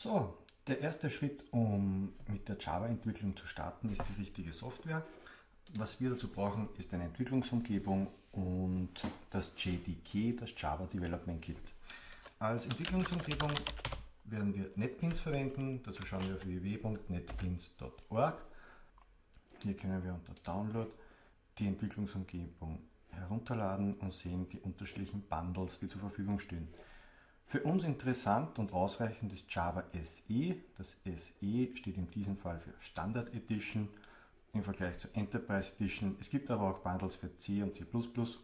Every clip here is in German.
So, der erste Schritt, um mit der Java-Entwicklung zu starten, ist die richtige Software. Was wir dazu brauchen, ist eine Entwicklungsumgebung und das JDK, das Java Development Kit. Als Entwicklungsumgebung werden wir NetBeans verwenden. Dazu schauen wir auf www.netbeans.org. Hier können wir unter Download die Entwicklungsumgebung herunterladen und sehen die unterschiedlichen Bundles, die zur Verfügung stehen. Für uns interessant und ausreichend ist Java SE. Das SE steht in diesem Fall für Standard Edition im Vergleich zur Enterprise Edition. Es gibt aber auch Bundles für C und C++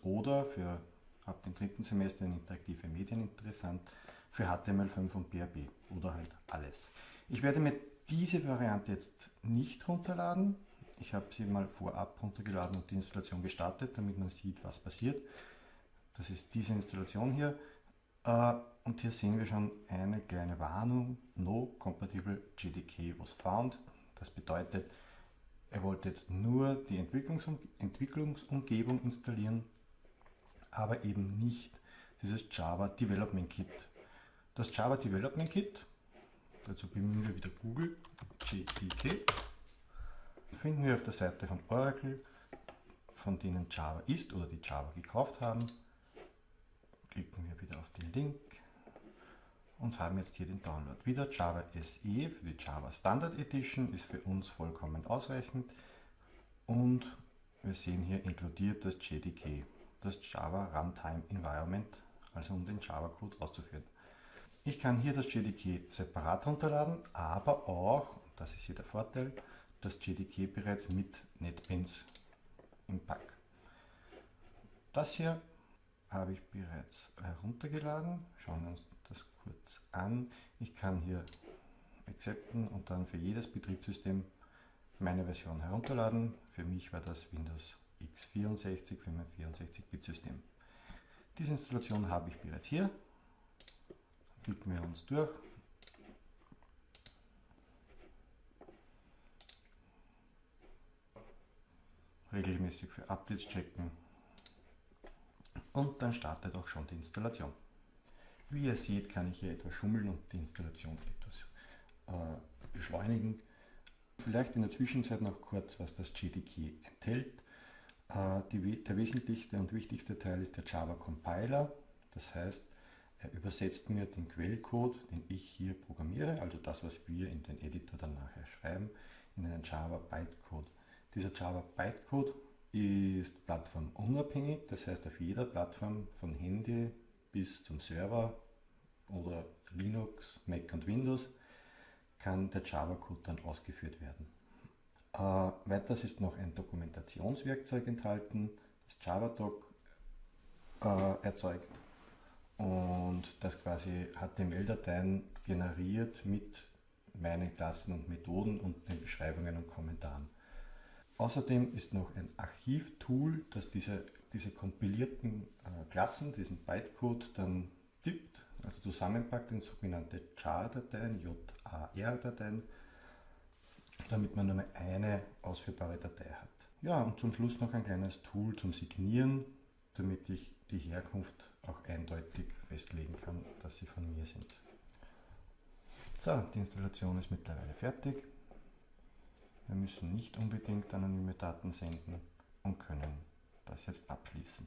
oder für ab dem dritten Semester in interaktive Medien interessant für HTML5 und PHP oder halt alles. Ich werde mir diese Variante jetzt nicht runterladen. Ich habe sie mal vorab runtergeladen und die Installation gestartet, damit man sieht, was passiert. Das ist diese Installation hier. Äh, und hier sehen wir schon eine kleine Warnung. No compatible GDK was found. Das bedeutet, er wollte jetzt nur die Entwicklungsum Entwicklungsumgebung installieren, aber eben nicht dieses Java Development Kit. Das Java Development Kit, dazu bemühen wir wieder Google, GDK, finden wir auf der Seite von Oracle, von denen Java ist oder die Java gekauft haben. Klicken wir wieder auf den Link und haben jetzt hier den Download. Wieder Java SE für die Java Standard Edition ist für uns vollkommen ausreichend und wir sehen hier inkludiert das JDK, das Java Runtime Environment, also um den Java Code auszuführen. Ich kann hier das JDK separat runterladen, aber auch, das ist hier der Vorteil, das JDK bereits mit NetBeans im Pack. Das hier habe ich bereits heruntergeladen. Schauen wir uns das kurz an. Ich kann hier accepten und dann für jedes Betriebssystem meine Version herunterladen. Für mich war das Windows x64 für mein 64-Bit-System. Diese Installation habe ich bereits hier. Klicken wir uns durch. Regelmäßig für Updates checken und dann startet auch schon die Installation. Wie ihr seht, kann ich hier etwas schummeln und die Installation etwas äh, beschleunigen. Vielleicht in der Zwischenzeit noch kurz, was das JDK enthält. Äh, die, der wesentlichste und wichtigste Teil ist der Java Compiler. Das heißt, er übersetzt mir den Quellcode, den ich hier programmiere, also das, was wir in den Editor dann nachher schreiben, in einen Java Bytecode. Dieser Java Bytecode ist plattformunabhängig, das heißt auf jeder Plattform von Handy bis zum Server oder Linux, Mac und Windows kann der Java-Code dann ausgeführt werden. Äh, weiters ist noch ein Dokumentationswerkzeug enthalten, das JavaDoc äh, erzeugt und das quasi HTML-Dateien generiert mit meinen Klassen und Methoden und den Beschreibungen und Kommentaren. Außerdem ist noch ein Archivtool, das diese, diese kompilierten äh, Klassen, diesen Bytecode dann tippt, also zusammenpackt in sogenannte JAR-Dateien, JAR-Dateien, damit man nur eine ausführbare Datei hat. Ja, und zum Schluss noch ein kleines Tool zum Signieren, damit ich die Herkunft auch eindeutig festlegen kann, dass sie von mir sind. So, die Installation ist mittlerweile fertig. Wir müssen nicht unbedingt anonyme Daten senden und können das jetzt abschließen.